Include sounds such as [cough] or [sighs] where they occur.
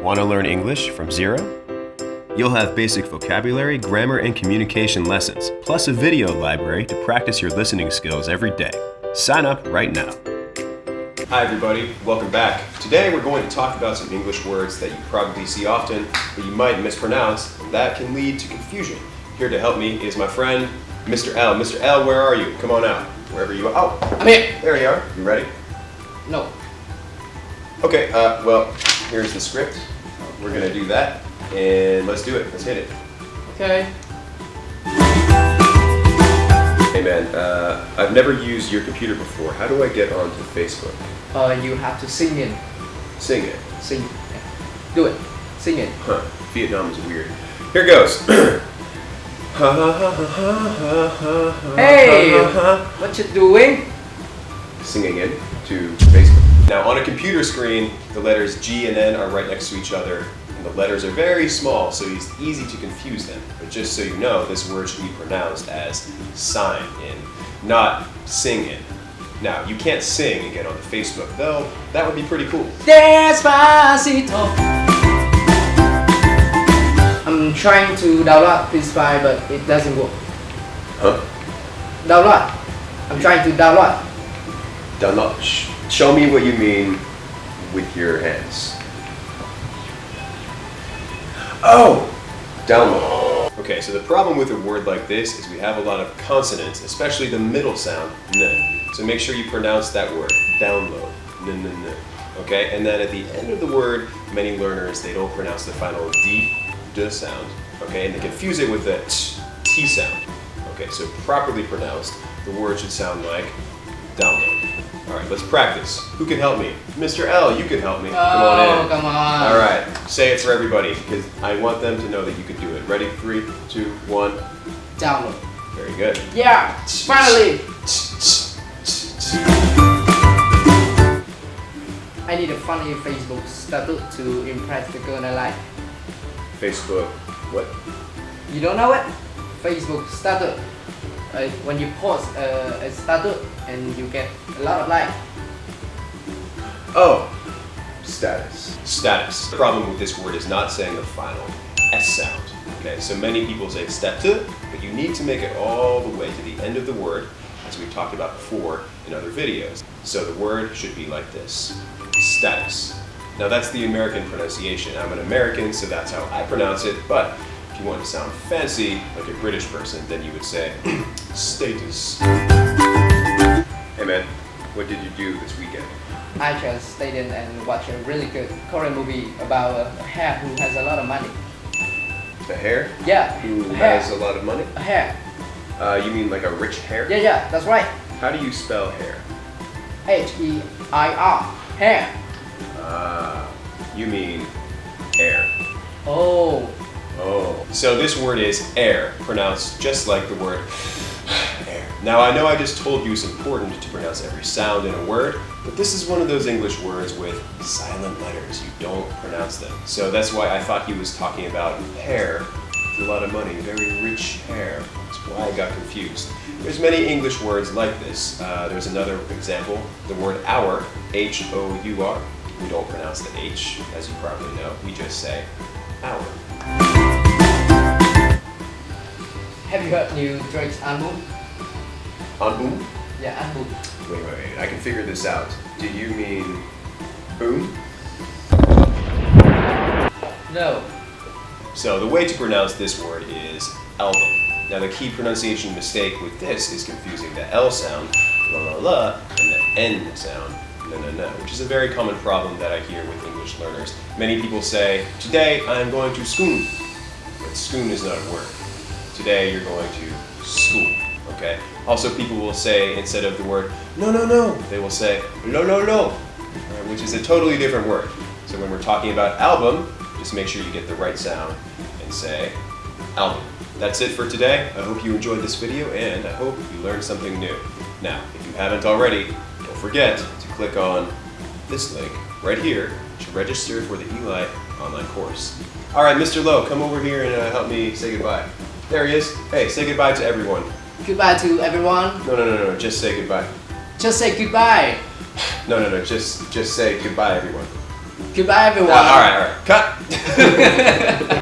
Want to learn English from zero? You'll have basic vocabulary, grammar, and communication lessons, plus a video library to practice your listening skills every day. Sign up right now. Hi everybody, welcome back. Today we're going to talk about some English words that you probably see often, but you might mispronounce, and that can lead to confusion. Here to help me is my friend, Mr. L. Mr. L, where are you? Come on out. Wherever you are. Oh, I'm here. there you are. You ready? No. Okay, uh, well, here's the script. We're gonna do that, and let's do it. Let's hit it. Okay. Hey man, uh, I've never used your computer before. How do I get onto Facebook? Uh, you have to sing in. Sing it. Sing. Yeah. Do it. Sing it. Huh. Vietnam is weird. Here goes. Hey! What you doing? Singing in to Facebook. Now on a computer screen, the letters G and N are right next to each other, and the letters are very small, so it's easy to confuse them. But just so you know, this word should be pronounced as sign in, not sing in. Now, you can't sing and get onto Facebook, though that would be pretty cool. Despacito. I'm trying to download this file, but it doesn't work. Huh? Download. I'm trying to download. Sh- show me what you mean with your hands. Oh! Download. Okay, so the problem with a word like this is we have a lot of consonants, especially the middle sound, n. So make sure you pronounce that word, download, n, n, n. Okay, and then at the end of the word, many learners, they don't pronounce the final D, D sound. Okay, and they confuse it with the t, T sound. Okay, so properly pronounced, the word should sound like download. All right, let's practice. Who can help me? Mr. L, you can help me. come on Oh, in. come on. All right, say it for everybody because I want them to know that you can do it. Ready? Three, two, one. Download. Very good. Yeah. Finally. I need a funny Facebook status to impress the girl I like. Facebook. What? You don't know it? Facebook status. Uh, when you post uh, a status and you get a lot of like. Oh, status. Status. The problem with this word is not saying the final S sound. Okay, so many people say statu, but you need to make it all the way to the end of the word, as we talked about before in other videos. So the word should be like this, status. Now that's the American pronunciation. I'm an American, so that's how I pronounce it, but if you want to sound fancy, like a British person, then you would say [clears throat] status. Hey man, what did you do this weekend? I just stayed in and watched a really good Korean movie about a hair who has a lot of money. The hair? Yeah, Who has a lot of money? A hare. Uh, you mean like a rich hair? Yeah, yeah, that's right. How do you spell hair? H E I R. hair. Ah, you mean hair. Oh, Oh. So this word is air, pronounced just like the word [sighs] air. Now I know I just told you it's important to pronounce every sound in a word, but this is one of those English words with silent letters. You don't pronounce them. So that's why I thought he was talking about hair a lot of money, very rich hair. That's why I got confused. There's many English words like this. Uh, there's another example, the word hour, H-O-U-R. We don't pronounce the H, as you probably know. We just say have new Drake's album? Album? Yeah, album. Wait, wait, wait. I can figure this out. Do you mean boom? No. So the way to pronounce this word is album. Now the key pronunciation mistake with this is confusing the L sound, la la la, and the N sound, na na na, which is a very common problem that I hear with English learners. Many people say, today I'm going to school. But school is not a word. Today you're going to school, okay? Also people will say, instead of the word no no no, they will say lo lo lo, uh, which is a totally different word. So when we're talking about album, just make sure you get the right sound and say album. That's it for today. I hope you enjoyed this video and I hope you learned something new. Now, if you haven't already, don't forget to click on this link right here to register for the Eli online course. All right, Mr. Lowe, come over here and uh, help me say goodbye. There he is. Hey, say goodbye to everyone. Goodbye to everyone. No, no, no, no, just say goodbye. Just say goodbye. No, no, no, just just say goodbye, everyone. Goodbye, everyone. all right, all right. Cut. [laughs]